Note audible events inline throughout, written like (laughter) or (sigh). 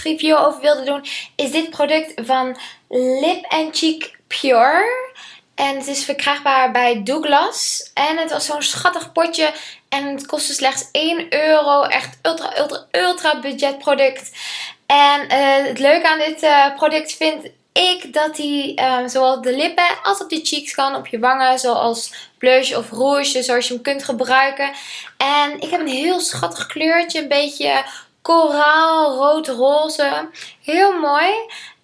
productreview over wilde doen, is dit product van Lip Cheek Pure. En het is verkrijgbaar bij Douglas. En het was zo'n schattig potje. En het kostte slechts 1 euro. Echt ultra, ultra, ultra budget product. En uh, het leuke aan dit uh, product vind ik dat hij uh, zowel de lippen als op de cheeks kan. Op je wangen. Zoals blush of rouge. Zoals je hem kunt gebruiken. En ik heb een heel schattig kleurtje. Een beetje koraal, rood, roze. Heel mooi.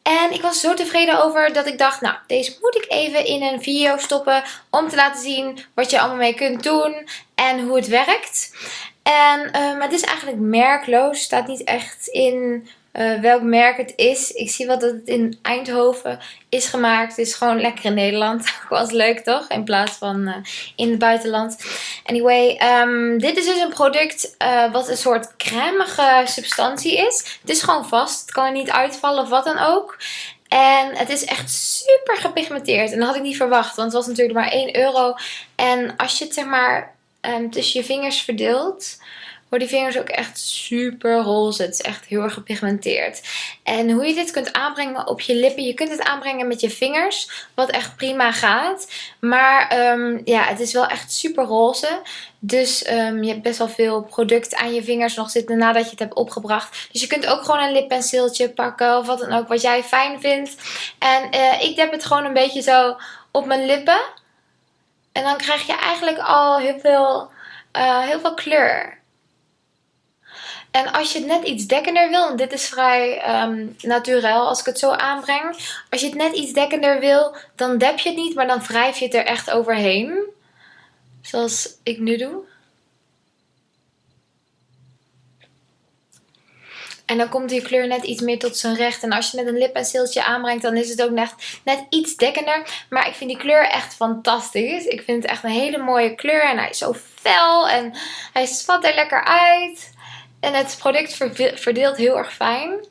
En ik was zo tevreden over dat ik dacht, nou, deze moet ik even in een video stoppen. Om te laten zien wat je allemaal mee kunt doen en hoe het werkt. En, maar het is eigenlijk merkloos. staat niet echt in uh, welk merk het is. Ik zie wel dat het in Eindhoven is gemaakt. Het is gewoon lekker in Nederland. (laughs) Was leuk toch? In plaats van uh, in het buitenland. Anyway, um, dit is dus een product uh, wat een soort cremige substantie is. Het is gewoon vast. Het kan er niet uitvallen of wat dan ook. En het is echt super gepigmenteerd. En dat had ik niet verwacht. Want het was natuurlijk maar 1 euro. En als je het zeg maar um, tussen je vingers verdeelt worden die vingers ook echt super roze. Het is echt heel erg gepigmenteerd. En hoe je dit kunt aanbrengen op je lippen. Je kunt het aanbrengen met je vingers. Wat echt prima gaat. Maar um, ja, het is wel echt super roze. Dus um, je hebt best wel veel product aan je vingers nog zitten nadat je het hebt opgebracht. Dus je kunt ook gewoon een lippenseeltje pakken of wat dan ook wat jij fijn vindt. En uh, ik heb het gewoon een beetje zo op mijn lippen. En dan krijg je eigenlijk al heel veel, uh, heel veel kleur. En als je het net iets dekkender wil, en dit is vrij um, naturel als ik het zo aanbreng. Als je het net iets dekkender wil, dan dep je het niet, maar dan wrijf je het er echt overheen. Zoals ik nu doe. En dan komt die kleur net iets meer tot zijn recht. En als je net een lippenseeltje aanbrengt, dan is het ook net, net iets dekkender. Maar ik vind die kleur echt fantastisch. Ik vind het echt een hele mooie kleur. En hij is zo fel en hij spat er lekker uit. En het product verdeelt heel erg fijn.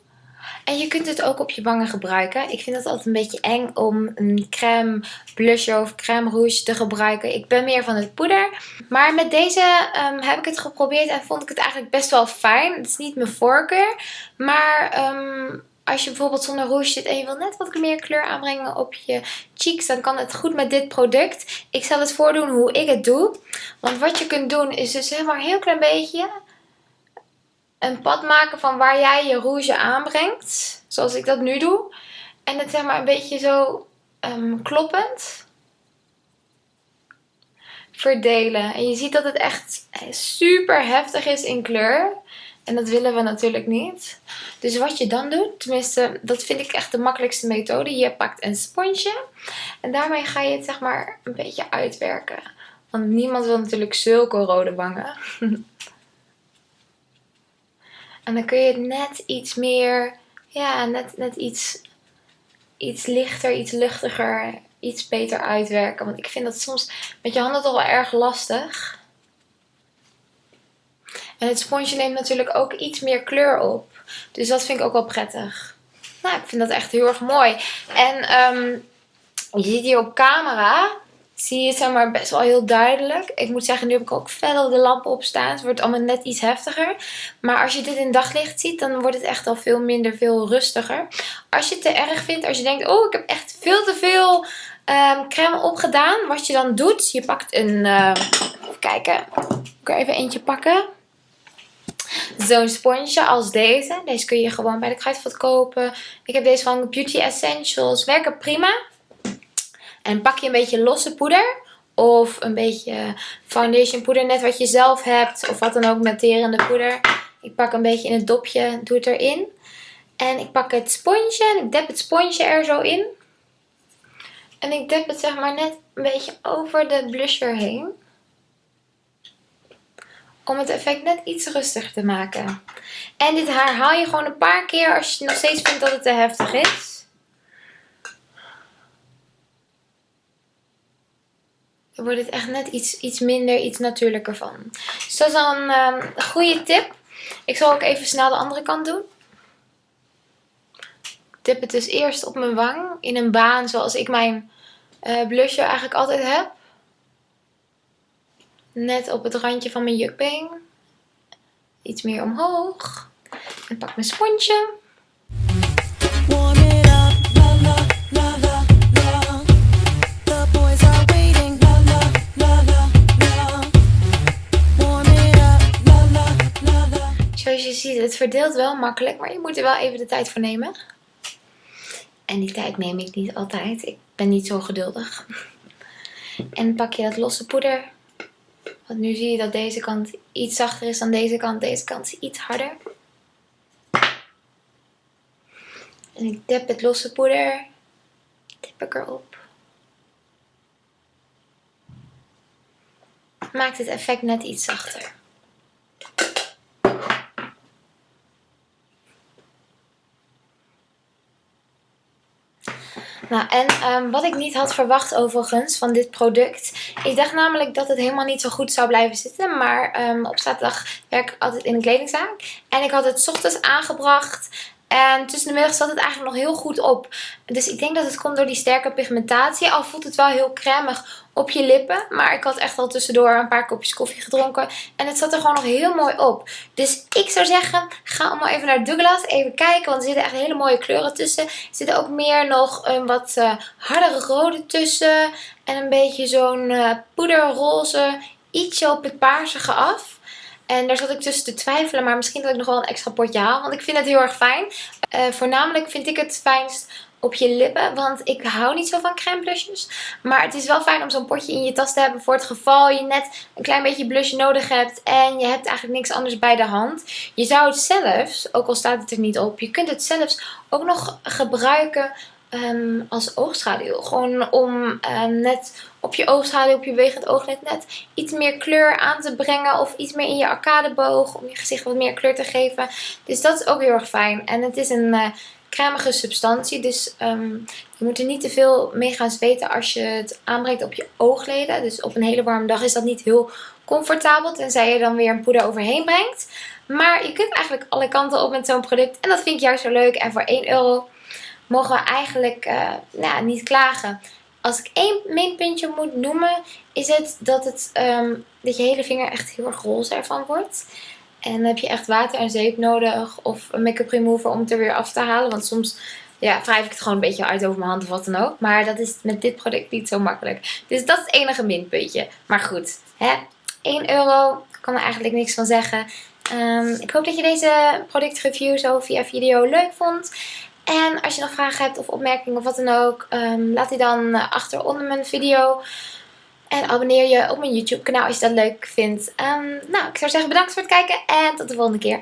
En je kunt het ook op je wangen gebruiken. Ik vind het altijd een beetje eng om een crème blusher of crème rouge te gebruiken. Ik ben meer van het poeder. Maar met deze um, heb ik het geprobeerd en vond ik het eigenlijk best wel fijn. Het is niet mijn voorkeur. Maar um, als je bijvoorbeeld zonder rouge zit en je wil net wat meer kleur aanbrengen op je cheeks, dan kan het goed met dit product. Ik zal het voordoen hoe ik het doe. Want wat je kunt doen is dus helemaal een heel klein beetje een pad maken van waar jij je rouge aanbrengt. Zoals ik dat nu doe. En het zeg maar een beetje zo um, kloppend verdelen. En je ziet dat het echt super heftig is in kleur. En dat willen we natuurlijk niet. Dus wat je dan doet, tenminste dat vind ik echt de makkelijkste methode. Je pakt een sponsje en daarmee ga je het zeg maar een beetje uitwerken. Want niemand wil natuurlijk zulke rode wangen. (laughs) En dan kun je het net iets meer, ja, net, net iets, iets lichter, iets luchtiger, iets beter uitwerken. Want ik vind dat soms met je handen toch wel erg lastig. En het sponsje neemt natuurlijk ook iets meer kleur op. Dus dat vind ik ook wel prettig. Nou, ik vind dat echt heel erg mooi. En um, je ziet hier op camera zie je het zeg maar best wel heel duidelijk. Ik moet zeggen, nu heb ik ook fel de lampen op staan. Het wordt allemaal net iets heftiger. Maar als je dit in daglicht ziet, dan wordt het echt al veel minder, veel rustiger. Als je het te erg vindt, als je denkt, oh ik heb echt veel te veel um, crème opgedaan. Wat je dan doet, je pakt een, uh, even kijken, ik er even eentje pakken. Zo'n sponsje als deze. Deze kun je gewoon bij de kruidvat kopen. Ik heb deze van Beauty Essentials. Werken prima. En pak je een beetje losse poeder. Of een beetje foundation poeder. Net wat je zelf hebt. Of wat dan ook matterende poeder. Ik pak een beetje in het dopje. Doe het erin. En ik pak het sponsje. En ik dep het sponsje er zo in. En ik dep het zeg maar net een beetje over de blusher heen. Om het effect net iets rustiger te maken. En dit herhaal je gewoon een paar keer als je nog steeds vindt dat het te heftig is. Dan wordt het echt net iets, iets minder, iets natuurlijker van. Dus dat is een um, goede tip. Ik zal ook even snel de andere kant doen. Ik tip het dus eerst op mijn wang. In een baan zoals ik mijn uh, eigenlijk altijd heb. Net op het randje van mijn jukbeen. Iets meer omhoog. En pak mijn sponsje. Deze. Het verdeelt wel makkelijk, maar je moet er wel even de tijd voor nemen. En die tijd neem ik niet altijd. Ik ben niet zo geduldig. En pak je dat losse poeder. Want nu zie je dat deze kant iets zachter is dan deze kant. Deze kant is iets harder. En ik dip het losse poeder. Dip ik erop. Maakt het effect net iets zachter. Nou, en um, wat ik niet had verwacht overigens van dit product. Ik dacht namelijk dat het helemaal niet zo goed zou blijven zitten. Maar um, op zaterdag werk ik altijd in een kledingzaak. En ik had het ochtends aangebracht. En tussen de middag zat het eigenlijk nog heel goed op. Dus ik denk dat het komt door die sterke pigmentatie. Al voelt het wel heel cremig op je lippen. Maar ik had echt al tussendoor een paar kopjes koffie gedronken. En het zat er gewoon nog heel mooi op. Dus ik zou zeggen, ga allemaal even naar Douglas. Even kijken, want er zitten echt hele mooie kleuren tussen. Er zitten ook meer nog een wat uh, hardere rode tussen. En een beetje zo'n uh, poederroze. Ietsje op het paarsige af. En daar zat ik tussen te twijfelen. Maar misschien dat ik nog wel een extra potje haal. Want ik vind het heel erg fijn. Uh, voornamelijk vind ik het fijnst op je lippen. Want ik hou niet zo van crème blushes. Maar het is wel fijn om zo'n potje in je tas te hebben. Voor het geval je net een klein beetje blush nodig hebt. En je hebt eigenlijk niks anders bij de hand. Je zou het zelfs, ook al staat het er niet op. Je kunt het zelfs ook nog gebruiken um, als oogschaduw. Gewoon om uh, net op je oogschaduw, op je bewegend ooglid net iets meer kleur aan te brengen. Of iets meer in je arcadeboog. Om je gezicht wat meer kleur te geven. Dus dat is ook heel erg fijn. En het is een uh, cremige substantie. Dus um, je moet er niet te veel mee gaan zweten als je het aanbrengt op je oogleden. Dus op een hele warme dag is dat niet heel comfortabel. Tenzij je dan weer een poeder overheen brengt. Maar je kunt eigenlijk alle kanten op met zo'n product. En dat vind ik juist zo leuk. En voor 1 euro mogen we eigenlijk uh, nou, niet klagen. Als ik één minpuntje moet noemen, is het dat, het, um, dat je hele vinger echt heel erg roze ervan wordt. En dan heb je echt water en zeep nodig of een make-up remover om het er weer af te halen. Want soms ja, wrijf ik het gewoon een beetje uit over mijn hand of wat dan ook. Maar dat is met dit product niet zo makkelijk. Dus dat is het enige minpuntje. Maar goed, hè? 1 euro, kan er eigenlijk niks van zeggen. Um, ik hoop dat je deze productreview zo via video leuk vond. En als je nog vragen hebt of opmerkingen of wat dan ook, um, laat die dan uh, achter onder mijn video. En abonneer je op mijn YouTube kanaal als je dat leuk vindt. Um, nou, ik zou zeggen bedankt voor het kijken en tot de volgende keer.